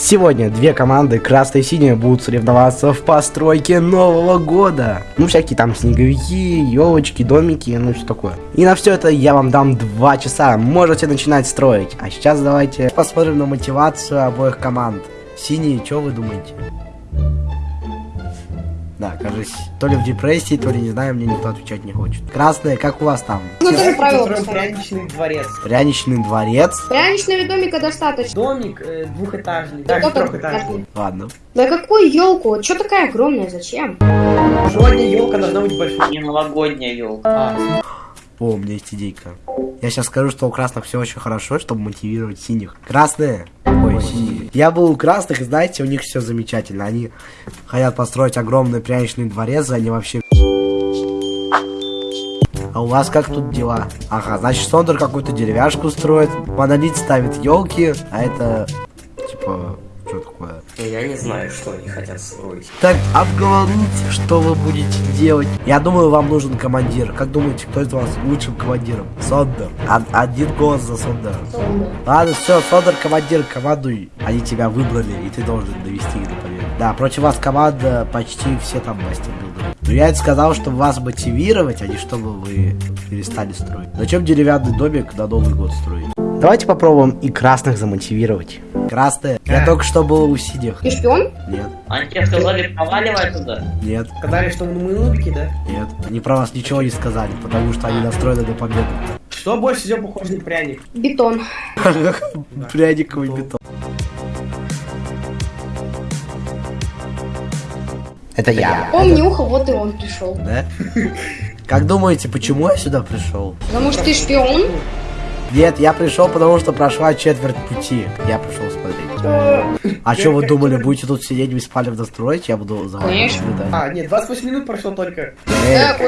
Сегодня две команды, красные и синие, будут соревноваться в постройке Нового года. Ну, всякие там снеговики, елочки, домики, ну, все такое. И на все это я вам дам два часа, можете начинать строить. А сейчас давайте посмотрим на мотивацию обоих команд. Синие, что вы думаете? Да, кажется, то ли в депрессии, то ли не знаю, мне никто отвечать не хочет. Красные, как у вас там? Ну, тоже правило пряничный дворец. Пряничный дворец? Пряничного домика достаточно. Домик э, двухэтажный, даже трехэтажный. двухэтажный. Ладно. Да какую елку? Че такая огромная? Зачем? Сегодня елка должна быть большой. Не новогодняя елка. А, О, у меня есть идейка. Я сейчас скажу, что у красных все очень хорошо, чтобы мотивировать синих. Красные? Ой, синие. Я был у красных, знаете, у них все замечательно. Они хотят построить огромный пряничный дворец, они вообще... А у вас как тут дела? Ага, значит, Сондер какую-то деревяшку строит, Монолит ставит елки, а это... Типа... Я не знаю, что они хотят строить. Так, обговорите, что вы будете делать. Я думаю, вам нужен командир. Как думаете, кто из вас лучшим командиром? Сондер. Од- один голос за Сондера. Ладно, все, Сондер командир, командуй. Они тебя выбрали, и ты должен довести их до победы. Да, против вас команда почти все там мастер билдеры. Но я это сказал, чтобы вас мотивировать, а не чтобы вы перестали строить. Зачем деревянный домик на Новый год строить? Давайте попробуем и красных замотивировать. Красные. Я только что был у синих. Ты шпион? Нет, Они тебе сказали, проваливай туда. нет. сказали, что мы нубики, да? Нет, они про вас ничего не сказали, потому что они настроены на победу. Что больше всего похоже на пряник? Бетон. Пряниковый бетон. Это я. Помни ухо, вот и он пришел. Да? Как думаете, почему я сюда пришел? Потому что ты шпион? Нет, я пришел, потому что прошла четверть пути. Я пришел смотреть. А что вы думали, будете тут сидеть беспалевно строить? Я буду за вами наблюдать. А, нет, 28 минут прошло только.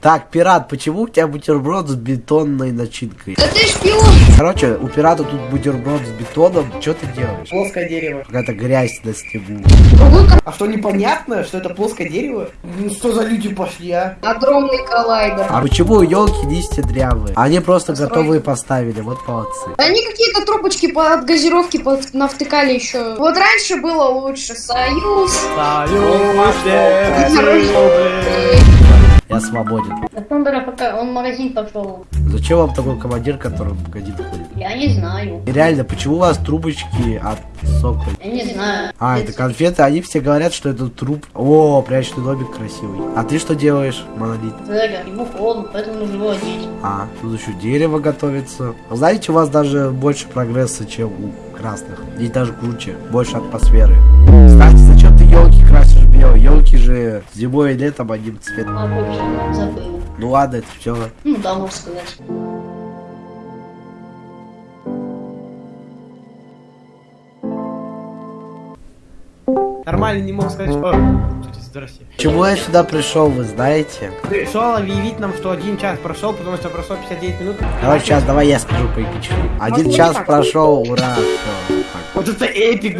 Так, пират, почему у тебя бутерброд с бетонной начинкой? Да ты шпион! Короче, у пирата тут бутерброд с бетоном. Что ты делаешь? Плоское дерево. Какая-то грязь на снегу. Другой А что, непонятно, что это плоское дерево? Ну что за люди пошли, а? огромный коллайдер. А почему елки листья дрявые? Они просто готовые поставили, вот молодцы. Они какие-то трубочки от газировки под- навтыкали еще. Вот раньше было лучше. Союз. Я свободен. Thunder пока он в магазин пошел. Зачем вам такой командир, который в магазин ходит? Я не знаю. И реально, почему у вас трубочки от сока? Я не знаю. А, это конфеты, они все говорят, что это труп. О, прячный домик красивый. А ты что делаешь, монолит? Зэга, ему холодно, поэтому нужно одеть. А, тут еще дерево готовится. Знаете, у вас даже больше прогресса, чем у красных. Здесь даже круче, больше атмосферы. Кстати, зачем ты елки красишь белые? Елки же зимой и летом одним цветом. А вообще забыл. Ну ладно, это все. Ну да, можно сказать. Нормально не мог сказать, что... Здрасте. Чему я сюда пришел, вы знаете? Пришел объявить нам, что один час прошел, потому что прошло 59 минут. Короче, сейчас давай я скажу по эпичному. Один час прошел, ура, все. Вот это эпик,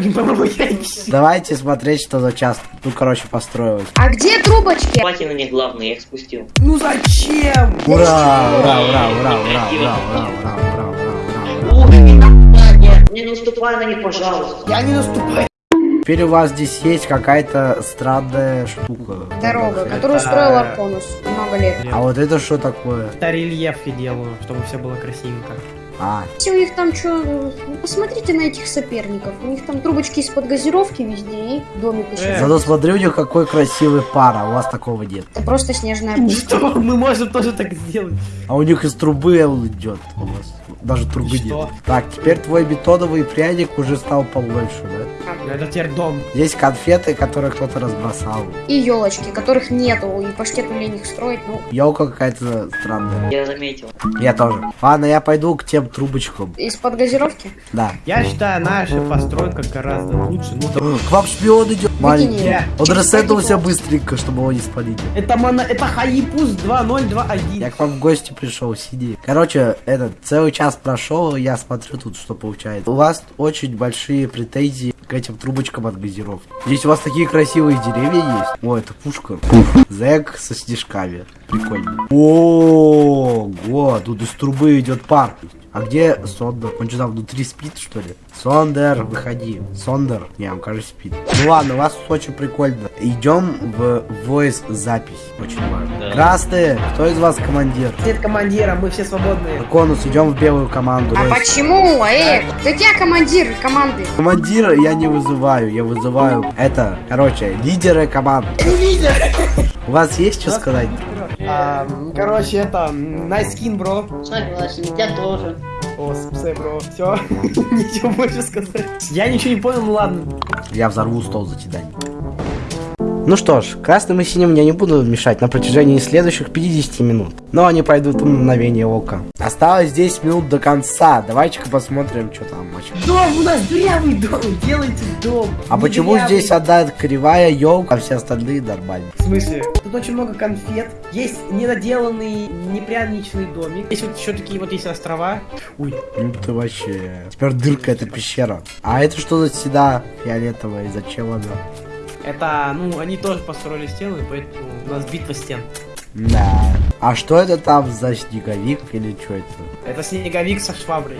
я не Давайте смотреть, что за час. Ну, короче, построилось. А где трубочки? Платье на них главное, я их спустил. Ну зачем? Ура, ура, ура, ура, ура, ура, ура, ура, ура, ура, ура. Не наступай на них, пожалуйста. Я не наступаю. Теперь у вас здесь есть какая-то странная штука. Дорога, которую строил Арконус много лет. А вот это что такое? Это рельеф я делаю, чтобы все было красивенько. А, Если у них там что, посмотрите на этих соперников. У них там трубочки из-под газировки везде и домик еще. Э. зато смотри, у них какой красивый пар, а у вас такого нет. Это просто снежная пыль. Что? Мы можем тоже так сделать. А у них из трубы идет. У вас даже трубы что? нет. Так, теперь твой бетоновый пряник уже стал побольше, да? Ну, Это теперь дом. Есть конфеты, которые кто-то разбросал. И елочки, которых нету, и паштету лень их строить, ну, Елка какая-то странная. Я заметил. Я тоже. Ладно, я пойду к тем трубочкам. из-под газировки. Да. Я считаю, наша постройка гораздо лучше. Ну, К вам шпион идет. Маленький. Он Через ресетнулся быстренько, чтобы его не спалить. это моно... Это Хаипус 2021. Я к вам в гости пришел, сиди. Короче, этот целый час прошел, я смотрю тут, что получается. У вас очень большие претензии к этим трубочкам от газировки. Здесь у вас такие красивые деревья есть. О, это пушка. Зэк со снежками. Прикольно. О, го, тут из трубы идет пар. А где Сондер? Он что там внутри спит, что ли? Сондер, выходи. Сондер. Не, он, кажется, спит. Ну ладно, у вас тут очень прикольно. Идем в voice запись. Очень важно. Да. Красные, кто из вас командир? Нет командира, мы все свободные. Конус, идем в белую команду. А Voice. почему? Эй, ты где командир команды? Командира я не вызываю, я вызываю это, короче, лидеры команд. У вас есть что сказать? А, короче, это, nice skin, бро. Согласен, я тоже. О, спасибо, бро. Все, ничего больше сказать. Я ничего не понял, ну ладно. Я взорву стол за тебя. Ну что ж, красным и синим я не буду мешать на протяжении следующих 50 минут. Но они пройдут в мгновение ока. Осталось 10 минут до конца. Давайте-ка посмотрим, что там. Дом у нас дырявый дом, делайте дом. А почему дырявый. здесь одна кривая елка, а все остальные нормально? В смысле? Тут очень много конфет. Есть недоделанный, непряничный домик. Есть вот еще такие вот есть острова. Ой, Ну ты вообще... Теперь дырка это пещера. А это что за стена фиолетовая? И зачем она? Это, ну, они тоже построили стену, и поэтому у нас битва стен. Да. А что это там за снеговик или что это? Это снеговик со шваброй.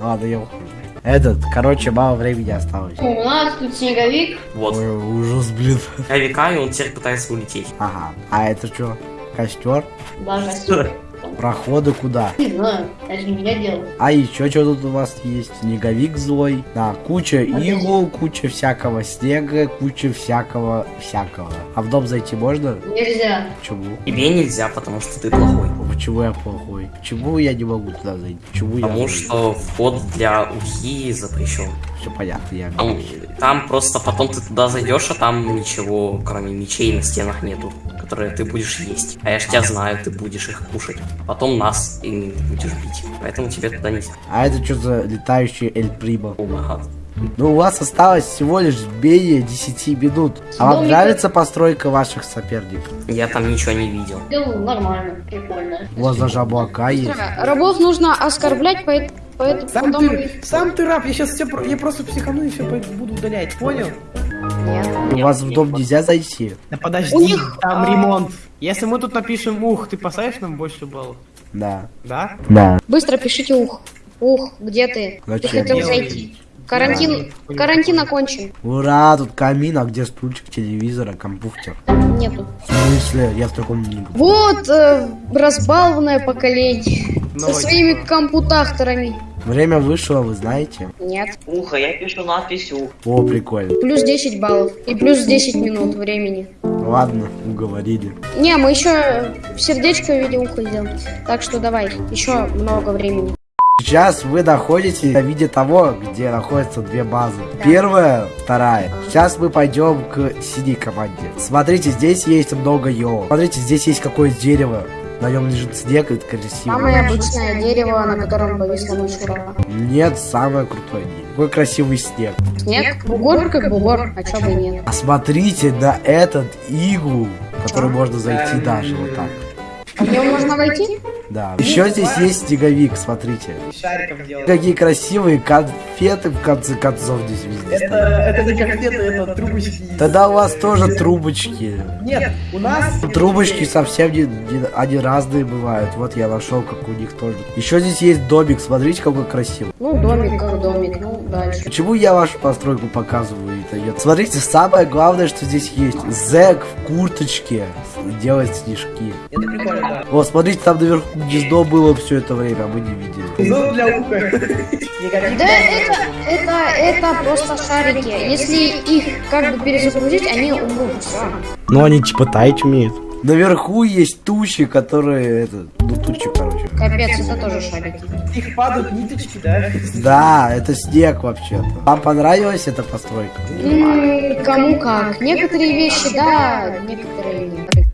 Ладно, я ухожу. Этот, короче, мало времени осталось. У нас тут снеговик. Вот. Ой, ужас, блин. А века, и он теперь пытается улететь. Ага. А это что? Костер? Даже Проходы куда? не знаю, это не я делал. А еще что тут у вас есть? Снеговик злой. Да, куча игл, куча всякого снега, куча всякого всякого. А в дом зайти можно? Нельзя. Почему? Тебе нельзя, потому что ты плохой. Почему я плохой? Почему я не могу туда зайти? Почему я... Потому что вход для ухи запрещен. Все понятно, я... Там, там просто потом ты туда зайдешь, а там ничего, кроме мечей на стенах нету, которые ты будешь есть. А я ж тебя знаю, ты будешь их кушать. Потом нас ими будешь бить. Поэтому тебе туда нельзя. А это что за летающий Эль Примо? О, май гад. Ну, у вас осталось всего лишь менее 10 минут. А вам Домик- нравится постройка ваших соперников? Я там ничего не видел. Делал нормально, прикольно. У вас даже облака есть. Рабов нужно оскорблять, поэт- поэтому Сам потом... ты, сам ты раб, я сейчас все, я просто психану и все буду удалять, понял? Нет. У вас в дом нельзя зайти? Да подожди, У них, там а- ремонт. Если мы тут напишем ух, ты поставишь нам больше баллов? Да. Да? Да. Быстро пишите ух. Ух, где ты? Ты Зачем? хотел Делай. зайти. Карантин, карантин окончен. Ура, тут камин, а где стульчик телевизора, компьютер? Нету. В смысле? Я в таком не был. Вот э, разбалованное поколение. Со Давайте. своими компутахторами. Время вышло, вы знаете? Нет. Ухо, я пишу надпись ух. О, прикольно. Плюс 10 баллов. И плюс 10 минут времени. Ладно, уговорили. Не, мы еще сердечко в виде уха сделаем. Так что давай, еще много времени. Сейчас вы находитесь на виде того, где находятся две базы. Первая, вторая. Сейчас мы пойдем к синей команде. Смотрите, здесь есть много елок. Смотрите, здесь есть какое-то дерево. На нем лежит снег, и это красиво. Самое обычное дерево, на котором повисла мышура. Нет, самое крутое дерево. Какой красивый снег. Снег? Бугор как бугор, а чё бы нет. А смотрите на этот иглу, в который можно зайти даже вот так. А в него можно войти? Да. Еще здесь есть снеговик, смотрите. Какие красивые конфеты в конце концов здесь везде. Это, это не конфеты, это трубочки. Тогда у вас тоже трубочки. Нет, у нас... Трубочки совсем не, не- они разные бывают. Вот я нашел, как у них тоже. Еще здесь есть домик, смотрите, какой красивый. Ну, домик как домик, ну, дальше. Почему я вашу постройку показываю? Это нет? Смотрите, самое главное, что здесь есть. Зэк в курточке делает снежки. Это прикольно, да. О, смотрите, там наверху гнездо было все это время, а мы не видели. Зон для уха. Да это, это, это просто шарики. Если их как бы перезагрузить, они умрут. Все. Ну, они типа таять умеют. Наверху есть тучи, которые... Это, ну, тучи, короче. Капец, это тоже шарики. Их падают ниточки, да? Да, это снег вообще-то. Вам понравилась эта постройка? М, Кому как. Некоторые вещи да, некоторые нет.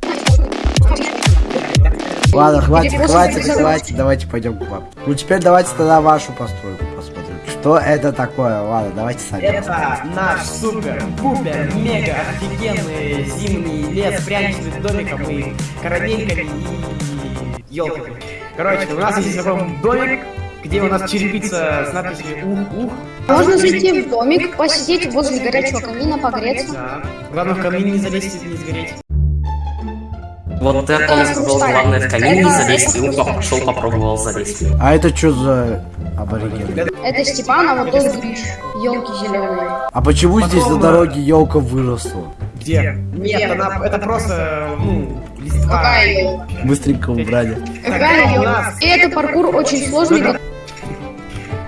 Ладно, хватит, хватит, хватит, давайте пойдем к вам. Ну теперь давайте тогда вашу постройку посмотрим. Что это такое? Ладно, давайте сами. Это наш супер, пупер, мега офигенный зимний лес с пряничным домиком и карамельками и елками. Короче, у нас есть такой домик, где у нас черепица с надписью ух-ух. Можно зайти в домик, посидеть возле горячего камина, погреться. Да. Главное в камин не залезть и не сгореть. Вот ты Арконус сказал, главное в камин не залезть, и он пошел попробовал залезть. А это что за абориген? Это Степан, а вот тот Гриш. Елки зеленые. А почему здесь на дороге елка выросла? Где? Нет, она, это просто, ну, листва. Какая елка? Быстренько убрали. Какая у елка? нас. И это паркур очень сложный.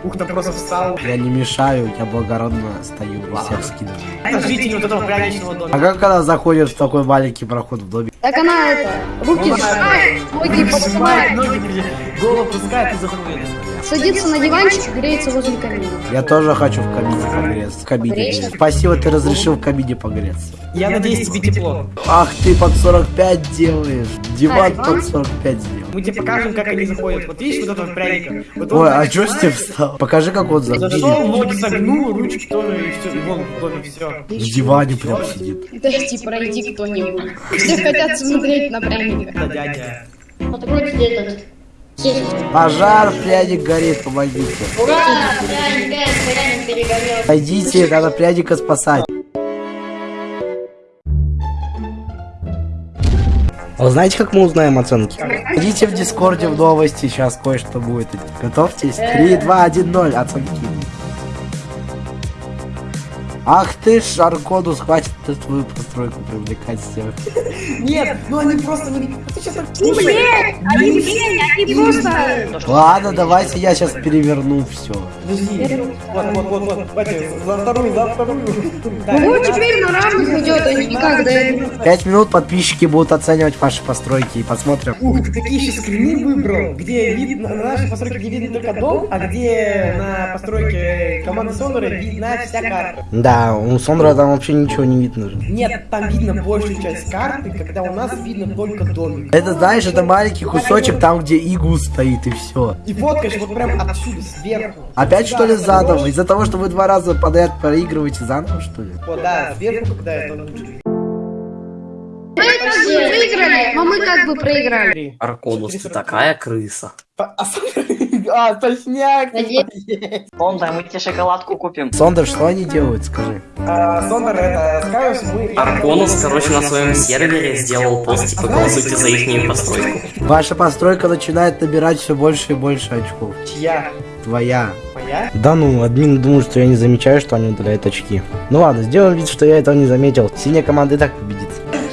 Ух, там просто встал. Я не мешаю, я благородно стою и всех скидываю. Это жители вот этого пряничного А дома. как она заходит в такой маленький проход в доме? Так она это, руки сжимает, ноги поднимает, голову пускает и заходит. Садится на диванчик, греется возле камина. Я тоже хочу в кабине погреться. В греться. Спасибо, ты разрешил в кабине погреться. Я надеюсь, тебе тепло. Ах, ты под 45 делаешь. Диван А, под 45 сделал. Мы тебе покажем, как они заходят. Вот видишь вот этого пряника? Вот Ой, а чё с ним встал? Покажи, как он Зашел, заходит. ноги согнул, ручки тоже, и все, и вон в доме все. В диване прям сидит. Дайте пройти кто-нибудь. Все хотят смотреть на пряника. Да, дядя. Откройте этот. Пожар, пряник горит, помогите. Ура! Пряник, пряник перегорел. Пойдите, надо пряника спасать. А вы знаете, как мы узнаем оценки? Идите в Дискорде в новости, сейчас кое-что будет. Готовьтесь. 3, 2, 1, 0, оценки. Ах ты ж, Аркодус, хватит твою постройку привлекать всех. Нет, ну они просто не... Ты Ну, блядь, они, они просто... Ладно, давайте я сейчас переверну все. Подожди. Вот, вот, вот, вот. За вторую, за вторую. Ну вот теперь на равных идет, никак до этого. Пять минут подписчики будут оценивать ваши постройки и посмотрим. Ух, ты такие еще скрины выбрал, где видно, на нашей постройке где видно только дом, а где на постройке команды Сонора видна вся карта. Да, у Сондра там вообще ничего не видно же. Нет, там видно большую часть карты, когда у нас видно только домик. Это знаешь, это маленький кусочек там, где игу стоит и все. И фоткаешь вот прям отсюда, сверху. Опять что ли заново? Из-за того, что вы два раза подряд проигрываете заново, что ли? Вот, да, сверху, когда это лучше. Мы выиграли, но мы как бы проиграли. Арконус, ты такая крыса. А, а, точняк! Сонда, мы тебе шоколадку купим. Сондер, что они делают, скажи? А, Сондер, это, мы... Арконус, короче, на своем сервере сделал пост, типа, голосуйте за их постройку. Ваша постройка начинает набирать все больше и больше очков. Чья? Твоя. Моя? Да ну, админ думает, что я не замечаю, что они удаляют очки. Ну ладно, сделаем вид, что я этого не заметил. Синяя команда и так победит.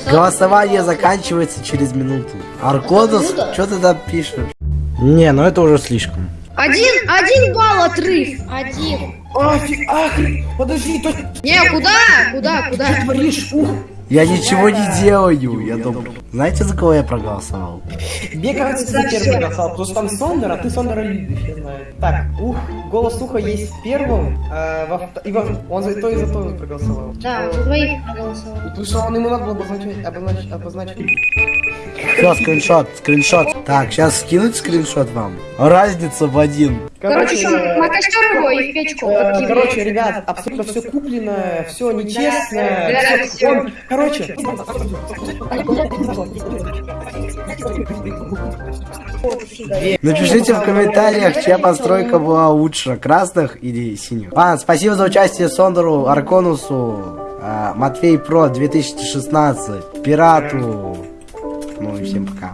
Голосование заканчивается через минуту. Аркодус, что ты там пишешь? Не, ну это уже слишком. Один, один балл отрыв. Один. А, фи- а, подожди, то Не, куда? Куда, куда? творишь? Ух, Я ничего не делаю, я думаю. Знаете, за кого я проголосовал? Мне кажется, ты за первый голосовал, потому что там Сондер, а ты Сондера любишь, я знаю. Так, ух, голос уха есть первым, а во и во... он за то и за то проголосовал. Да, за двоих проголосовал. Потому что он ему надо было обозначить, обозначить, обозначить. Все, скриншот, скриншот. Так, сейчас скинуть скриншот вам. Разница в один. Короче, что, на костер его и в печку э. Короче, ребят, абсолютно все куплено, все нечестно. да, всё. он- Короче, Напишите в комментариях, чья постройка была лучше, красных или синих. Ладно, спасибо за участие Сондеру, Арконусу, а, Матвей Про 2016, Пирату. Ну и всем пока.